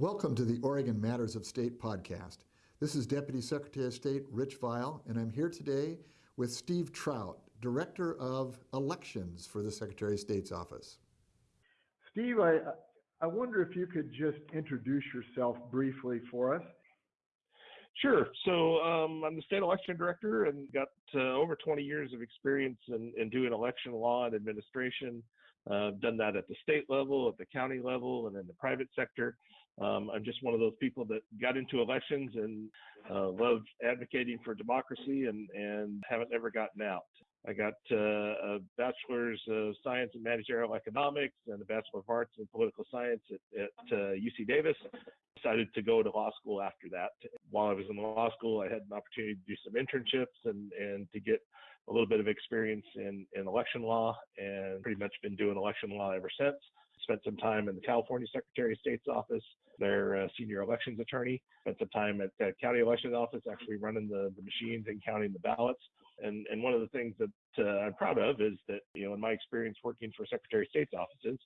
Welcome to the Oregon Matters of State podcast. This is Deputy Secretary of State Rich Vial, and I'm here today with Steve Trout, Director of Elections for the Secretary of State's office. Steve, I, I wonder if you could just introduce yourself briefly for us. Sure. So um, I'm the state election director and got uh, over 20 years of experience in, in doing election law and administration. Uh, I've done that at the state level, at the county level, and in the private sector. Um, I'm just one of those people that got into elections and uh, love advocating for democracy and, and haven't ever gotten out. I got uh, a bachelor's of science in managerial economics and a bachelor of arts in political science at, at uh, UC Davis. Decided to go to law school after that. While I was in law school, I had an opportunity to do some internships and, and to get a little bit of experience in, in election law and pretty much been doing election law ever since. Spent some time in the California Secretary of State's office, their uh, senior elections attorney. Spent some time at the county election office, actually running the, the machines and counting the ballots. And, and one of the things that uh, I'm proud of is that, you know, in my experience working for Secretary of State's offices,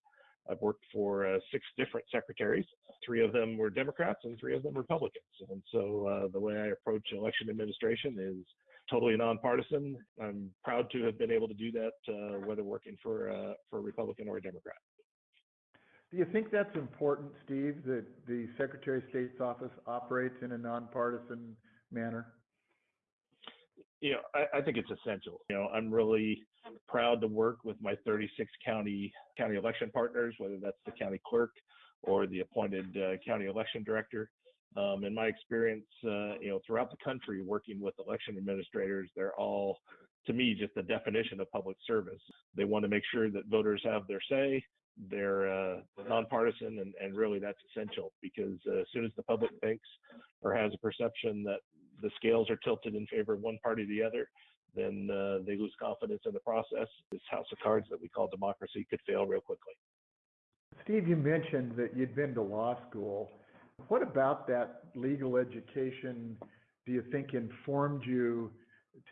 I've worked for uh, six different secretaries. Three of them were Democrats and three of them Republicans. And so uh, the way I approach election administration is totally nonpartisan. I'm proud to have been able to do that, uh, whether working for uh, for a Republican or a Democrat. Do you think that's important, Steve, that the Secretary of State's office operates in a nonpartisan manner? Know, I, I think it's essential. You know, I'm really proud to work with my 36 county county election partners, whether that's the county clerk or the appointed uh, county election director. Um, in my experience, uh, you know, throughout the country working with election administrators, they're all, to me, just the definition of public service. They want to make sure that voters have their say. They're uh, nonpartisan, and, and really that's essential because uh, as soon as the public thinks or has a perception that the scales are tilted in favor of one party or the other, then uh, they lose confidence in the process. This house of cards that we call democracy could fail real quickly. Steve, you mentioned that you'd been to law school. What about that legal education do you think informed you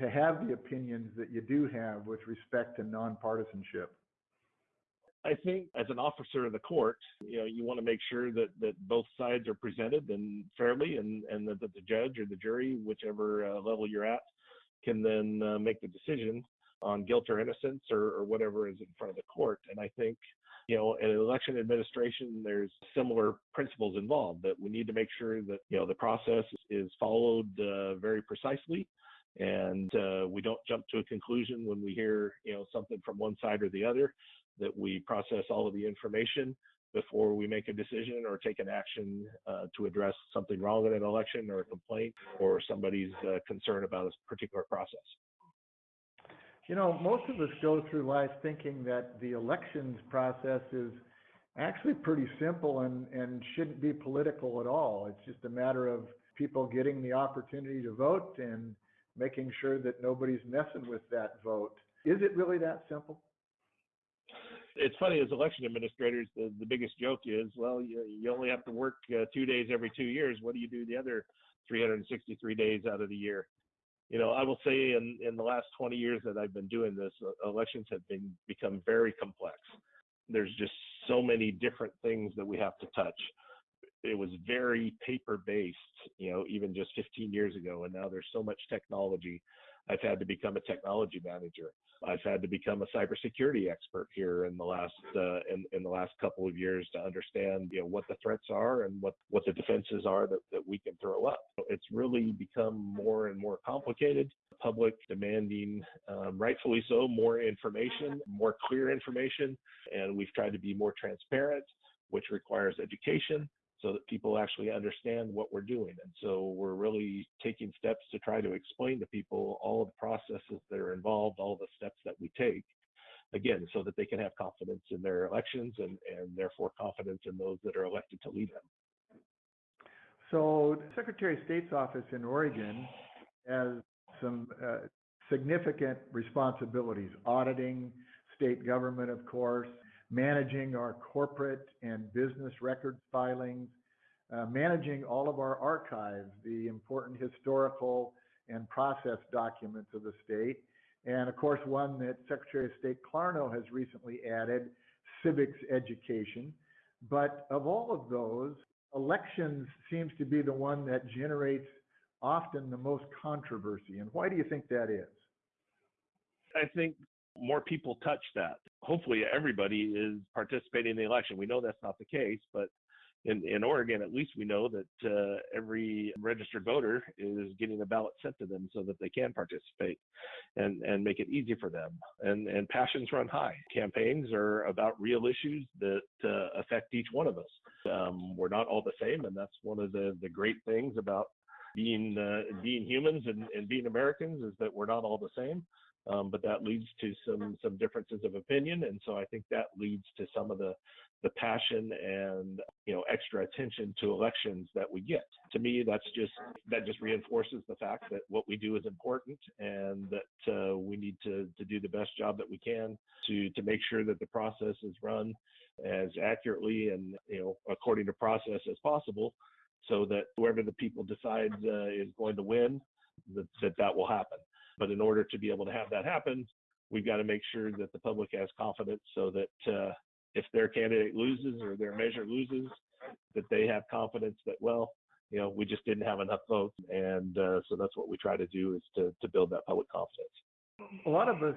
to have the opinions that you do have with respect to nonpartisanship? I think as an officer of the court, you know, you want to make sure that, that both sides are presented and fairly and, and that, that the judge or the jury, whichever uh, level you're at, can then uh, make the decision on guilt or innocence or, or whatever is in front of the court. And I think you know, in election administration, there's similar principles involved that we need to make sure that, you know, the process is followed uh, very precisely and uh, we don't jump to a conclusion when we hear, you know, something from one side or the other, that we process all of the information before we make a decision or take an action uh, to address something wrong in an election or a complaint or somebody's uh, concern about a particular process. You know, most of us go through life thinking that the elections process is actually pretty simple and, and shouldn't be political at all. It's just a matter of people getting the opportunity to vote and making sure that nobody's messing with that vote. Is it really that simple? It's funny, as election administrators, the, the biggest joke is, well, you, you only have to work uh, two days every two years. What do you do the other 363 days out of the year? you know, I will say in, in the last 20 years that I've been doing this, uh, elections have been become very complex. There's just so many different things that we have to touch. It was very paper based, you know, even just 15 years ago, and now there's so much technology. I've had to become a technology manager. I've had to become a cybersecurity expert here in the last uh, in, in the last couple of years to understand you know what the threats are and what what the defenses are that, that we can throw up. It's really become more and more complicated. Public demanding, um, rightfully so, more information, more clear information, and we've tried to be more transparent, which requires education so that people actually understand what we're doing. And so we're really taking steps to try to explain to people all of the processes that are involved, all the steps that we take, again, so that they can have confidence in their elections and, and therefore confidence in those that are elected to lead them. So, the Secretary of State's office in Oregon has some uh, significant responsibilities auditing state government, of course, managing our corporate and business records filings, uh, managing all of our archives, the important historical and process documents of the state, and of course, one that Secretary of State Clarno has recently added, civics education. But of all of those, elections seems to be the one that generates often the most controversy. And why do you think that is? I think more people touch that. Hopefully, everybody is participating in the election. We know that's not the case, but in, in Oregon, at least we know that uh, every registered voter is getting a ballot sent to them so that they can participate and, and make it easy for them. And, and passions run high. Campaigns are about real issues that uh, affect each one of us. Um, we're not all the same, and that's one of the, the great things about being uh, being humans and, and being Americans is that we're not all the same. Um, but that leads to some some differences of opinion, and so I think that leads to some of the the passion and you know extra attention to elections that we get. To me, that's just that just reinforces the fact that what we do is important and that uh, we need to to do the best job that we can to to make sure that the process is run as accurately and you know according to process as possible, so that whoever the people decide uh, is going to win, that, that that will happen. But in order to be able to have that happen, we've got to make sure that the public has confidence so that uh, if their candidate loses or their measure loses, that they have confidence that, well, you know, we just didn't have enough votes. And uh, so that's what we try to do is to, to build that public confidence. A lot of us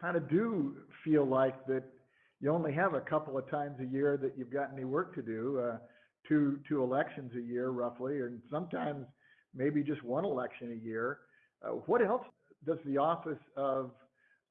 kind of do feel like that you only have a couple of times a year that you've got any work to do, uh, two, two elections a year roughly, and sometimes maybe just one election a year. Uh, what else does the Office of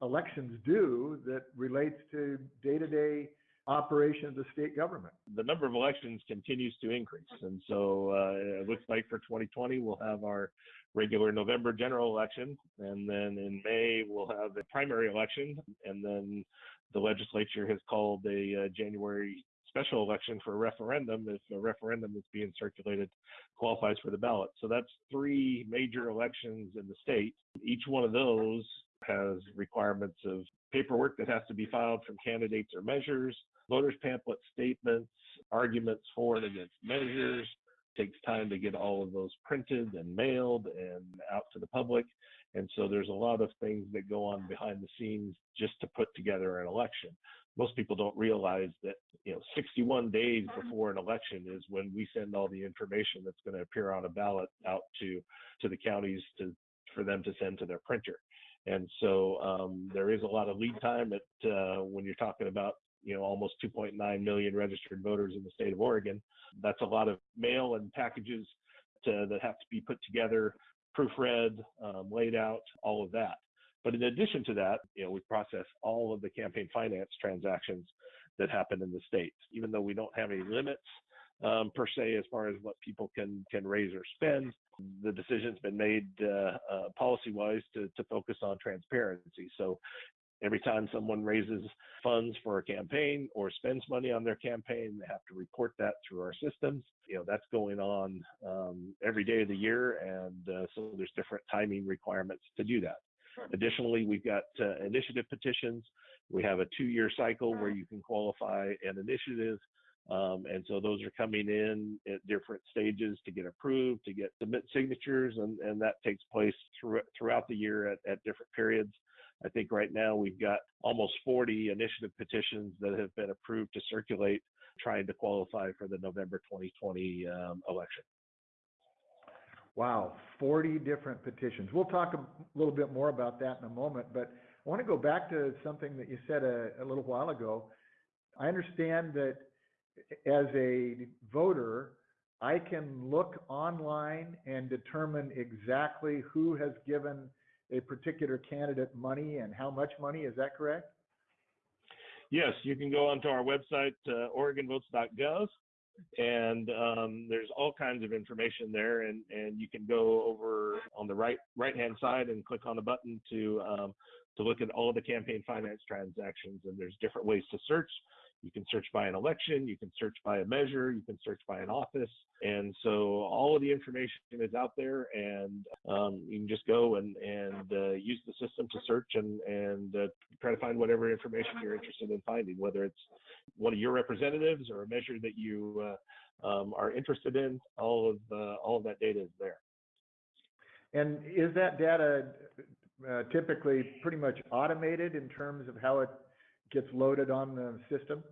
Elections do that relates to day-to-day operation of the state government? The number of elections continues to increase. And so uh, it looks like for 2020, we'll have our regular November general election. And then in May, we'll have the primary election. And then the legislature has called a uh, January special election for a referendum if a referendum that's being circulated qualifies for the ballot. So that's three major elections in the state. Each one of those has requirements of paperwork that has to be filed from candidates or measures, voters pamphlet statements, arguments for and against measures. takes time to get all of those printed and mailed and out to the public. And so there's a lot of things that go on behind the scenes just to put together an election most people don't realize that you know 61 days before an election is when we send all the information that's going to appear on a ballot out to to the counties to for them to send to their printer. And so um, there is a lot of lead time at uh, when you're talking about you know almost 2.9 million registered voters in the state of Oregon that's a lot of mail and packages to, that have to be put together proofread um, laid out all of that but in addition to that, you know, we process all of the campaign finance transactions that happen in the state, even though we don't have any limits um, per se as far as what people can can raise or spend. The decision's been made uh, uh, policy-wise to to focus on transparency. So every time someone raises funds for a campaign or spends money on their campaign, they have to report that through our systems. You know, that's going on um, every day of the year. And uh, so there's different timing requirements to do that. Additionally, we've got uh, initiative petitions. We have a two-year cycle where you can qualify an initiative. Um, and so those are coming in at different stages to get approved, to get submit signatures, and, and that takes place through, throughout the year at, at different periods. I think right now we've got almost 40 initiative petitions that have been approved to circulate, trying to qualify for the November 2020 um, election. Wow, 40 different petitions. We'll talk a little bit more about that in a moment, but I want to go back to something that you said a, little while ago. I understand that as a voter, I can look online and determine exactly who has given a particular candidate money and how much money. Is that correct? Yes, you can go onto our website, uh, OregonVotes.gov, and um, there's all kinds of information there and, and you can go over on the right right hand side and click on the button to um, to look at all the campaign finance transactions and there's different ways to search you can search by an election, you can search by a measure, you can search by an office. And so all of the information is out there and um, you can just go and, and uh, use the system to search and, and uh, try to find whatever information you're interested in finding, whether it's one of your representatives or a measure that you uh, um, are interested in, all of, uh, all of that data is there. And is that data uh, typically pretty much automated in terms of how it gets loaded on the system?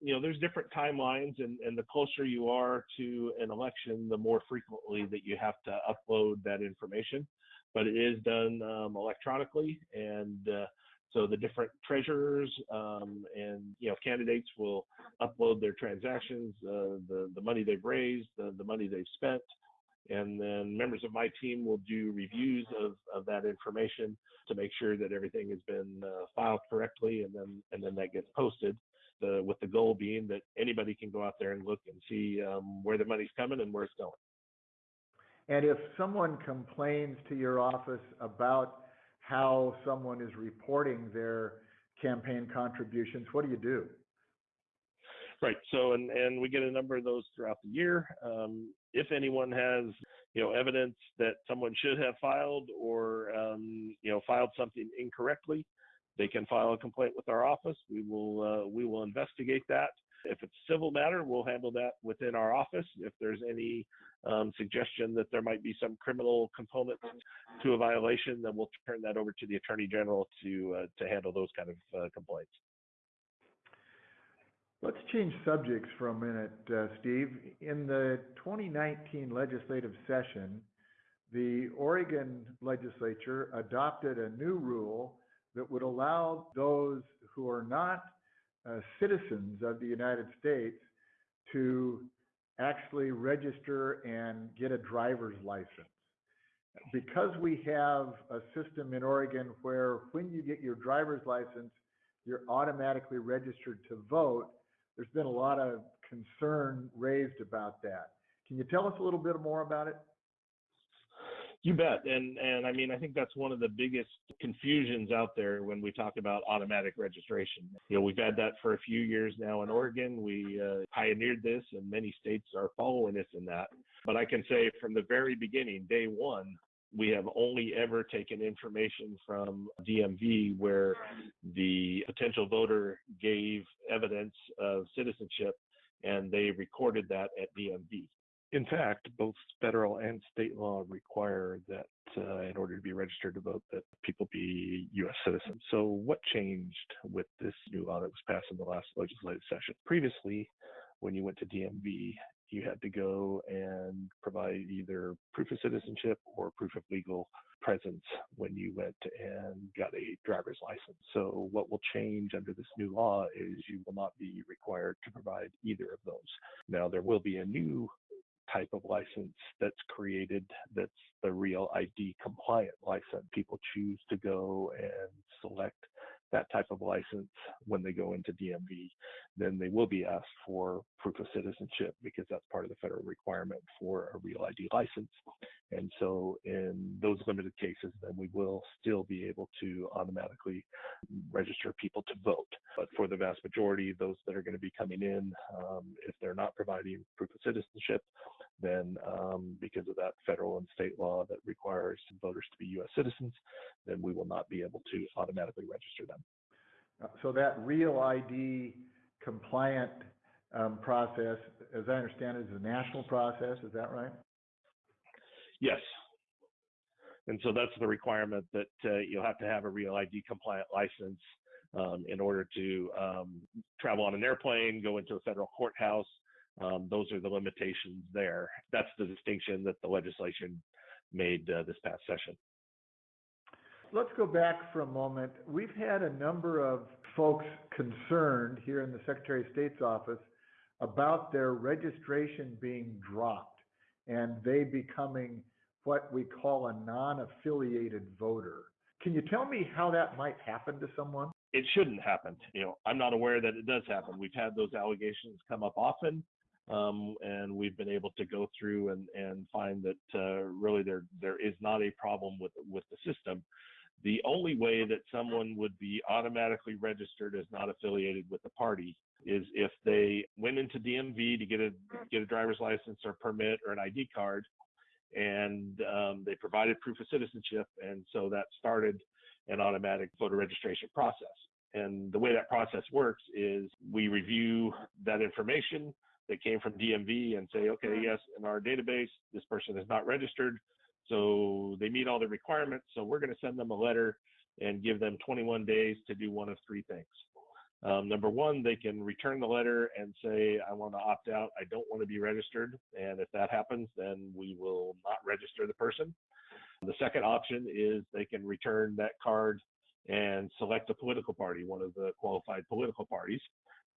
you know, there's different timelines, and, and the closer you are to an election, the more frequently that you have to upload that information. But it is done um, electronically, and uh, so the different treasurers um, and you know candidates will upload their transactions, uh, the the money they've raised, the, the money they've spent, and then members of my team will do reviews of, of that information to make sure that everything has been uh, filed correctly, and then and then that gets posted. The, with the goal being that anybody can go out there and look and see um, where the money's coming and where it's going. And if someone complains to your office about how someone is reporting their campaign contributions, what do you do? Right. So, and, and we get a number of those throughout the year. Um, if anyone has, you know, evidence that someone should have filed or, um, you know, filed something incorrectly, they can file a complaint with our office. We will, uh, we will investigate that. If it's a civil matter, we'll handle that within our office. If there's any um, suggestion that there might be some criminal component to a violation, then we'll turn that over to the attorney general to uh, to handle those kind of uh, complaints. Let's change subjects for a minute, uh, Steve. In the 2019 legislative session, the Oregon legislature adopted a new rule that would allow those who are not uh, citizens of the United States to actually register and get a driver's license. Because we have a system in Oregon where when you get your driver's license, you're automatically registered to vote, there's been a lot of concern raised about that. Can you tell us a little bit more about it? You bet. And and I mean I think that's one of the biggest confusions out there when we talk about automatic registration. You know, we've had that for a few years now in Oregon. We uh, pioneered this and many states are following us in that. But I can say from the very beginning, day 1, we have only ever taken information from DMV where the potential voter gave evidence of citizenship and they recorded that at DMV. In fact, both federal and state law require that uh, in order to be registered to vote, that people be U.S. citizens. So, what changed with this new law that was passed in the last legislative session? Previously, when you went to DMV, you had to go and provide either proof of citizenship or proof of legal presence when you went and got a driver's license. So, what will change under this new law is you will not be required to provide either of those. Now, there will be a new type of license that's created that's the real ID compliant license. People choose to go and select that type of license when they go into DMV, then they will be asked for proof of citizenship because that's part of the federal requirement for a real ID license. And so, in those limited cases, then we will still be able to automatically register people to vote. But for the vast majority, those that are going to be coming in, um, if they're not providing proof of citizenship, then um, because of that federal and state law that requires voters to be U.S. citizens, then we will not be able to automatically register them. Uh, So that real ID compliant um, process, as I understand it, is a national process, is that right? Yes. And so that's the requirement that uh, you'll have to have a real ID compliant license um, in order to um, travel on an airplane, go into a federal courthouse. Um, those are the limitations there. That's the distinction that the legislation made uh, this past session. Let's go back for a moment. We've had a number of folks concerned here in the Secretary of State's office about their registration being dropped and they becoming what we call a non-affiliated voter. Can you tell me how that might happen to someone? It shouldn't happen. You know, I'm not aware that it does happen. We've had those allegations come up often. Um, and we've been able to go through and, and find that uh, really there there is not a problem with with the system. The only way that someone would be automatically registered as not affiliated with the party is if they went into DMV to get a get a driver's license or permit or an ID card, and um, they provided proof of citizenship, and so that started an automatic voter registration process. And the way that process works is we review that information that came from DMV and say, okay, yes, in our database, this person is not registered. So they meet all the requirements. So we're going to send them a letter and give them 21 days to do one of three things. Um, number one, they can return the letter and say, I want to opt out. I don't want to be registered. And if that happens, then we will not register the person. The second option is they can return that card and select a political party, one of the qualified political parties.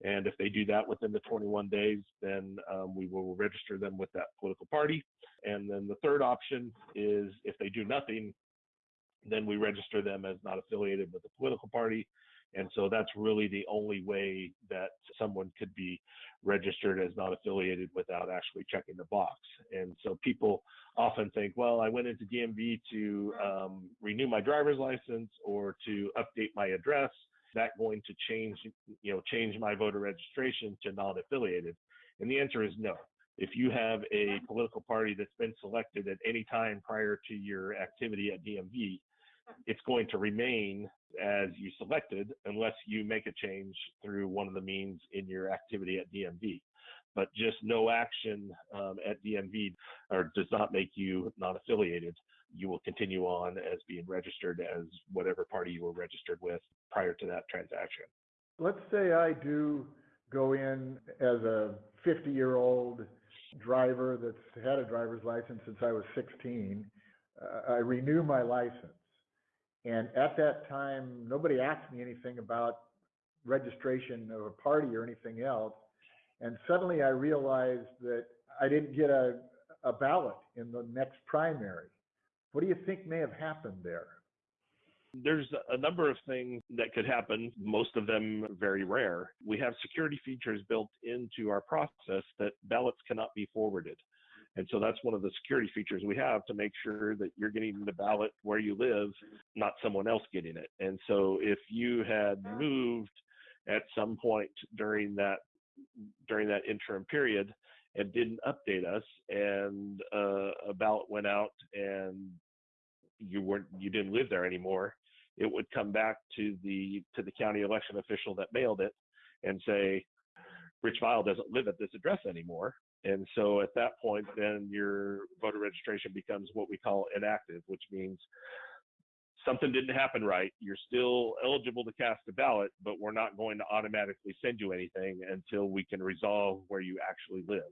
And if they do that within the 21 days, then um, we will register them with that political party. And then the third option is if they do nothing, then we register them as not affiliated with the political party. And so that's really the only way that someone could be registered as not affiliated without actually checking the box. And so people often think, well, I went into DMV to um, renew my driver's license or to update my address. That going to change, you know, change my voter registration to non-affiliated? And the answer is no. If you have a political party that's been selected at any time prior to your activity at DMV, it's going to remain as you selected unless you make a change through one of the means in your activity at DMV. But just no action um, at DMV or does not make you non affiliated. You will continue on as being registered as whatever party you were registered with prior to that transaction. Let's say I do go in as a 50 year old driver that's had a driver's license since I was 16. Uh, I renew my license. And at that time, nobody asked me anything about registration of a party or anything else. And suddenly I realized that I didn't get a ballot in the next primary. What do you think may have happened there? There's a number of things that could happen, most of them very rare. We have security features built into our process that ballots cannot be forwarded. And so that's one of the security features we have to make sure that you're getting the ballot where you live, not someone else getting it. And so if you had moved at some point during that during that interim period and didn't update us and uh, a ballot went out and you weren't you didn't live there anymore it would come back to the to the county election official that mailed it and say rich vial doesn't live at this address anymore and so at that point, then your voter registration becomes what we call inactive, which means something didn't happen right. You're still eligible to cast a ballot, but we're not going to automatically send you anything until we can resolve where you actually live.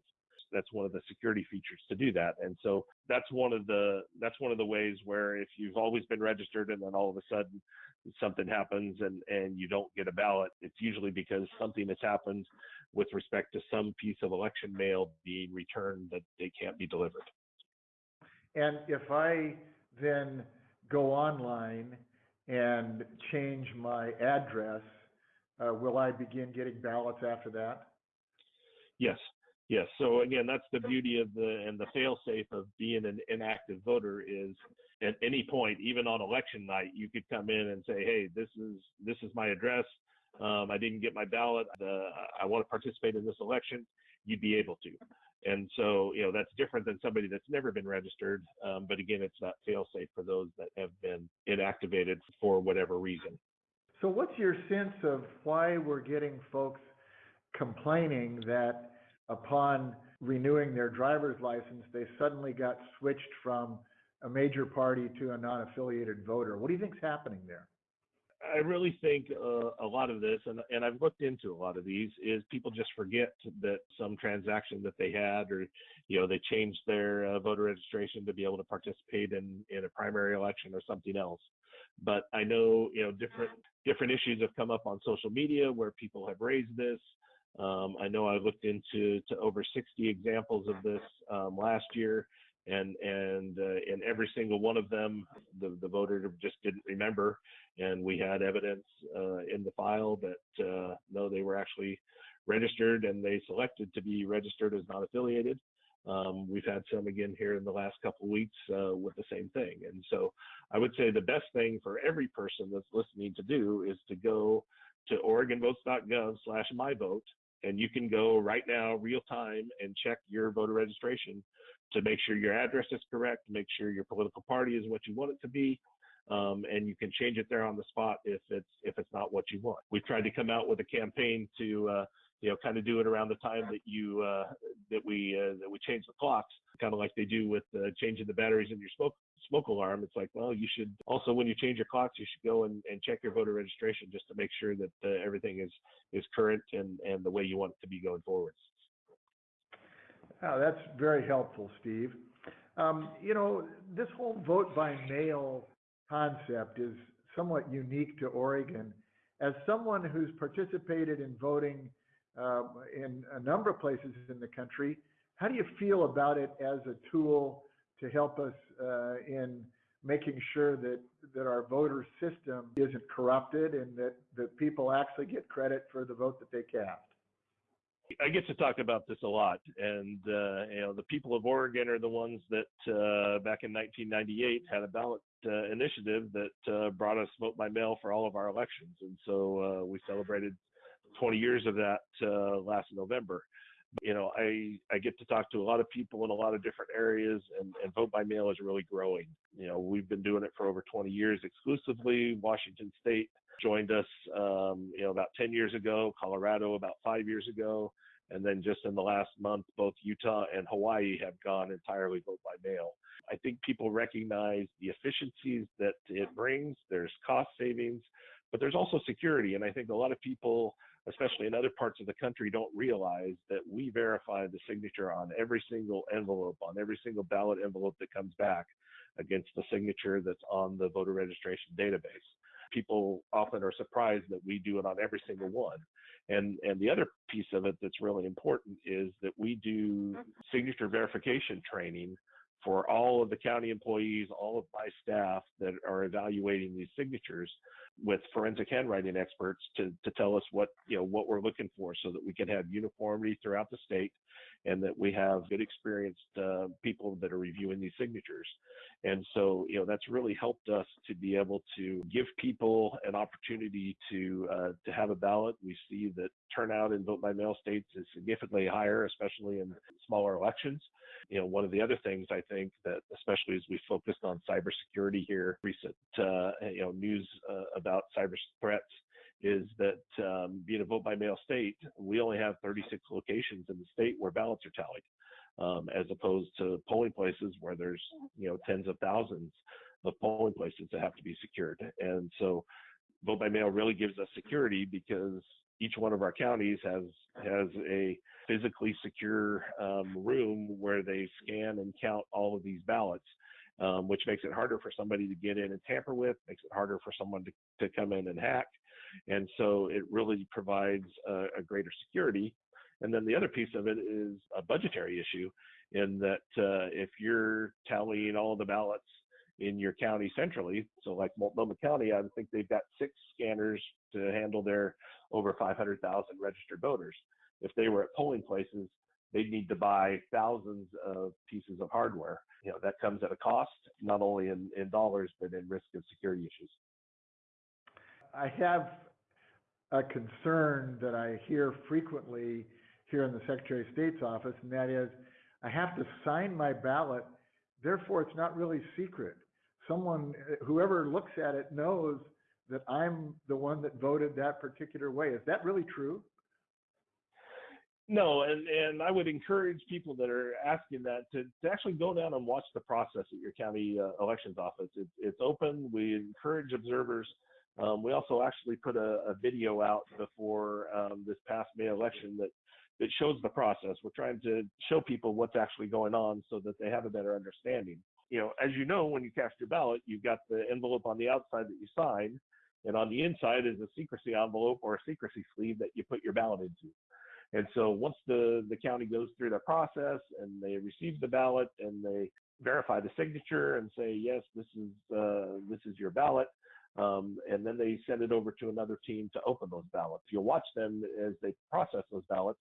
That's one of the security features to do that. And so that's one of the that's one of the ways where if you've always been registered and then all of a sudden something happens and and you don't get a ballot, it's usually because something has happened with respect to some piece of election mail being returned that they can't be delivered. And if I then go online and change my address, uh, will I begin getting ballots after that? Yes, yes. So again, that's the beauty of the and the fail-safe of being an inactive voter is at any point, even on election night, you could come in and say, "Hey, this is this is my address um, I didn't get my ballot, I want to participate in this election, you'd be able to. And so, you know, that's different than somebody that's never been registered. Um, but again, it's not fail safe for those that have been inactivated for whatever reason. So, what's your sense of why we're getting folks complaining that upon renewing their driver's license, they suddenly got switched from a major party to a non affiliated voter? What do you think's happening there? I really think uh, a lot of this, and, and I've looked into a lot of these, is people just forget that some transaction that they had, or you know, they changed their uh, voter registration to be able to participate in in a primary election or something else. But I know you know different different issues have come up on social media where people have raised this. Um, I know I looked into to over 60 examples of this um, last year, and and uh, in every single one of them, the the voter just didn't remember, and we had evidence uh, in the file that uh, no, they were actually registered and they selected to be registered as not affiliated. Um, we've had some again here in the last couple of weeks uh, with the same thing, and so I would say the best thing for every person that's listening to do is to go to OregonVotes.gov/myvote, and you can go right now, real time, and check your voter registration to make sure your address is correct, make sure your political party is what you want it to be, um, and you can change it there on the spot if it's if it's not what you want. We've tried to come out with a campaign to uh, you know kind of do it around the time that you uh, that we uh, that we change the clocks kind of like they do with uh, changing the batteries in your smoke smoke alarm. It's like, well, you should also when you change your clocks, you should go and, and check your voter registration just to make sure that uh, everything is is current and and the way you want it to be going forward. Oh, that's very helpful, Steve. Um, you know, this whole vote by mail concept is somewhat unique to Oregon. As someone who's participated in voting uh, in a number of places in the country, how do you feel about it as a tool to help us uh, in making sure that, that our voter system isn't corrupted and that, that people actually get credit for the vote that they cast? I get to talk about this a lot, and uh, you know the people of Oregon are the ones that uh, back in 1998 had a ballot uh, initiative that uh, brought us vote by mail for all of our elections, and so uh, we celebrated 20 years of that uh, last November. You know, I I get to talk to a lot of people in a lot of different areas, and, and vote by mail is really growing. You know, we've been doing it for over 20 years exclusively. Washington State joined us, um, you know, about 10 years ago, Colorado about five years ago, and then just in the last month, both Utah and Hawaii have gone entirely vote by mail. I think people recognize the efficiencies that it brings. There's cost savings, but there's also security. And I think a lot of people, especially in other parts of the country, don't realize that we verify the signature on every single envelope, on every single ballot envelope that comes back against the signature that's on the voter registration database people often are surprised that we do it on every single one. And and the other piece of it that's really important is that we do mm-hmm. signature verification training for all of the county employees, all of my staff that are evaluating these signatures with forensic handwriting experts to, to tell us what you know what we're looking for so that we can have uniformity throughout the state and that we have good experienced uh, people that are reviewing these signatures. And so, you know, that's really helped us to be able to give people an opportunity to uh, to have a ballot. We see that turnout in vote by mail states is significantly higher, especially in smaller elections. You know, one of the other things I think that, especially as we focused on cybersecurity here, recent uh, you know news uh, about cyber threats is that um, being a vote by mail state, we only have 36 locations in the state where ballots are tallied, um, as opposed to polling places where there's you know tens of thousands of polling places that have to be secured. And so, vote by mail really gives us security because each one of our counties has has a physically secure um, room where they scan and count all of these ballots. Um, which makes it harder for somebody to get in and tamper with, makes it harder for someone to, to come in and hack. And so it really provides a, a greater security. And then the other piece of it is a budgetary issue in that uh, if you're tallying all the ballots in your county centrally, so like Multnomah County, I think they've got six scanners to handle their over 500,000 registered voters. If they were at polling places, they'd need to buy thousands of pieces of hardware. You know, that comes at a cost, not only in, in dollars, but in risk of security issues. I have a concern that I hear frequently here in the Secretary of State's office, and that is I have to sign my ballot, therefore it's not really secret. Someone, whoever looks at it knows that I'm the one that voted that particular way. Is that really true? No, and, and I would encourage people that are asking that to, to actually go down and watch the process at your county uh, elections office. It's, it's open. We encourage observers um, we also actually put a, a video out before um, this past May election that that shows the process. We're trying to show people what's actually going on so that they have a better understanding. You know, as you know, when you cast your ballot, you've got the envelope on the outside that you sign, and on the inside is a secrecy envelope or a secrecy sleeve that you put your ballot into. And so once the, the county goes through the process and they receive the ballot and they verify the signature and say, yes, this is uh, this is your ballot, um, and then they send it over to another team to open those ballots. You'll watch them as they process those ballots.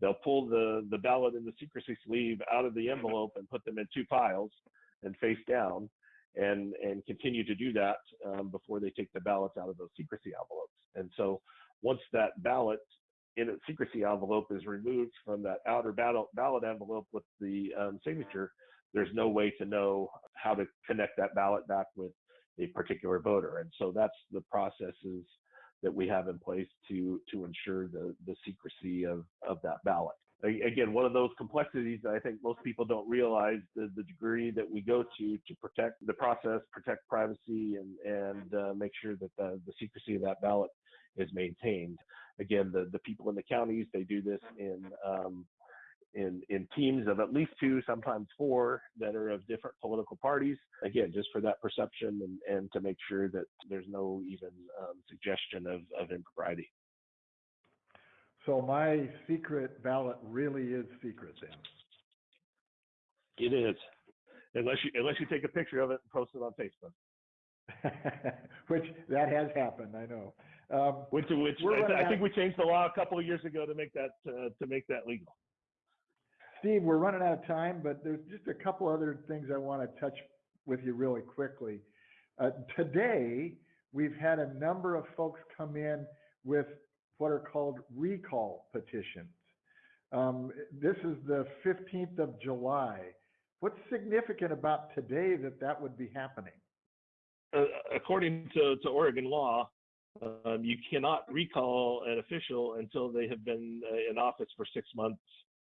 They'll pull the, the ballot in the secrecy sleeve out of the envelope and put them in two piles and face down and, and continue to do that um, before they take the ballots out of those secrecy envelopes. And so once that ballot in a secrecy envelope is removed from that outer ballot, ballot envelope with the um, signature, there's no way to know how to connect that ballot back with a particular voter. And so that's the processes that we have in place to to ensure the the secrecy of of that ballot. again, one of those complexities that I think most people don't realize the, the degree that we go to to protect the process, protect privacy, and and uh, make sure that the, the secrecy of that ballot is maintained. Again, the the people in the counties they do this in um, in in teams of at least two, sometimes four, that are of different political parties. Again, just for that perception and and to make sure that there's no even um, suggestion of of impropriety. So my secret ballot really is secret then. It is, unless you unless you take a picture of it and post it on Facebook. which that has happened, I know. Um, which which I, I, think we changed the law a couple of years ago to make that uh, to make that legal. Steve, we're running out of time, but there's just a couple other things I want to touch with you really quickly. Uh, today, we've had a number of folks come in with what are called recall petitions. Um, this is the 15th of July. What's significant about today that that would be happening? Uh, according to, to, Oregon law, um, you cannot recall an official until they have been uh, in office for six months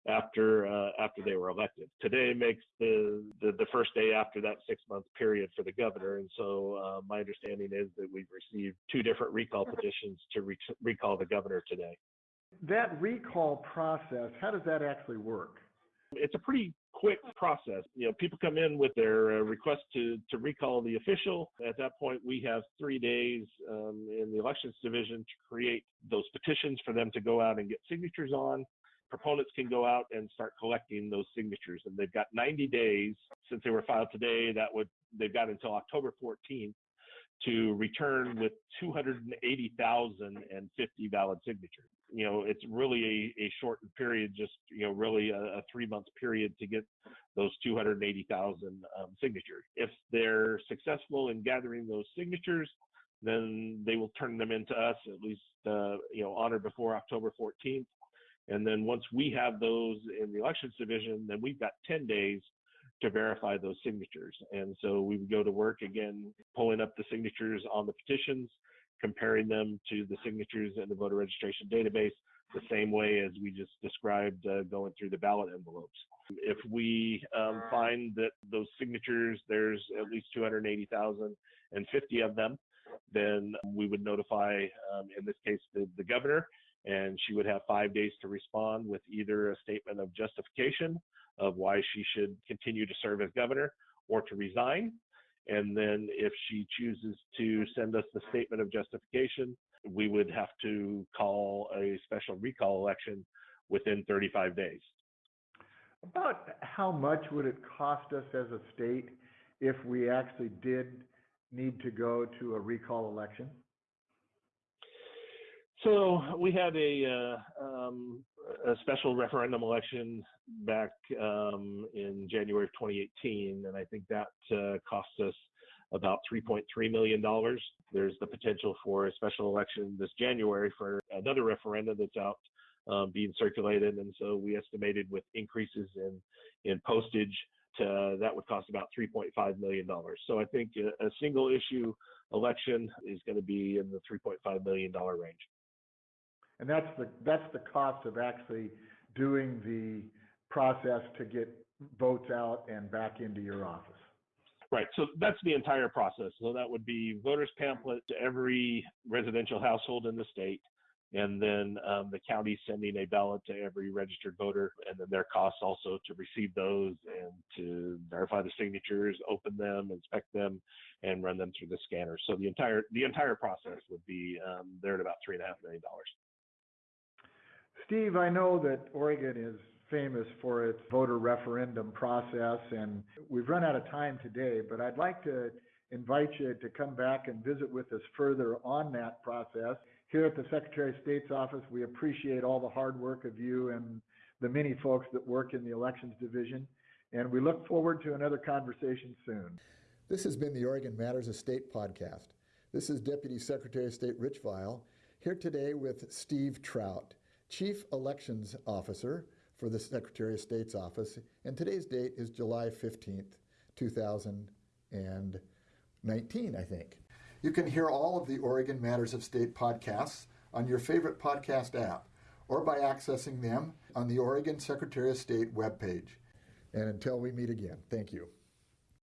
after uh, after they were elected. Today makes the, the, the first day after that six month period for the governor, and so uh, my understanding is that we've received two different recall petitions to re- recall the governor today. That recall process, how does that actually work? It's a pretty quick process. You know, people come in with their uh, request to to recall the official. At that point, we have three days um, in the elections division to create those petitions for them to go out and get signatures on proponents can go out and start collecting those signatures and they've got 90 days since they were filed today that would they've got until october 14th to return with 280,050 valid signatures. You know, it's really a, a shortened period, just, you know, really a, a three month period to get those 280,000 um, signatures. If they're successful in gathering those signatures, then they will turn them into us at least, uh, you know, on or before October 14th. And then once we have those in the elections division, then we've got 10 days to verify those signatures. And so we would go to work again, pulling up the signatures on the petitions, comparing them to the signatures in the voter registration database, the same way as we just described uh, going through the ballot envelopes. If we um, find that those signatures, there's at least 280,050 of them, then we would notify, um, in this case, the, the governor, and she would have five days to respond with either a statement of justification of why she should continue to serve as governor or to resign. And then if she chooses to send us the statement of justification, we would have to call a special recall election within 35 days. About how much would it cost us as a state if we actually did need to go to a recall election? So we had a, uh, um, a special referendum election back um, in January of 2018, and I think that uh, cost us about 3.3 million dollars. There's the potential for a special election this January for another referendum that's out um, being circulated, and so we estimated with increases in in postage to, that would cost about 3.5 million dollars. So I think a, a single issue election is going to be in the 3.5 million dollar range. And that's the, that's the cost of actually doing the process to get votes out and back into your office. Right. So that's the entire process. So that would be voters pamphlet to every residential household in the state, and then um, the county sending a ballot to every registered voter, and then their costs also to receive those and to verify the signatures, open them, inspect them, and run them through the scanner. So the entire the entire process would be um, there at about three and a half million dollars. Steve, I know that Oregon is famous for its voter referendum process, and we've run out of time today, but I'd like to invite you to come back and visit with us further on that process. Here at the Secretary of State's office, we appreciate all the hard work of you and the many folks that work in the elections division, and we look forward to another conversation soon. This has been the Oregon Matters of State podcast. This is Deputy Secretary of State Rich Vial here today with Steve Trout. Chief Elections Officer for the Secretary of State's office, and today's date is July 15th, 2019, I think. You can hear all of the Oregon Matters of State podcasts on your favorite podcast app or by accessing them on the Oregon Secretary of State webpage. And until we meet again, thank you.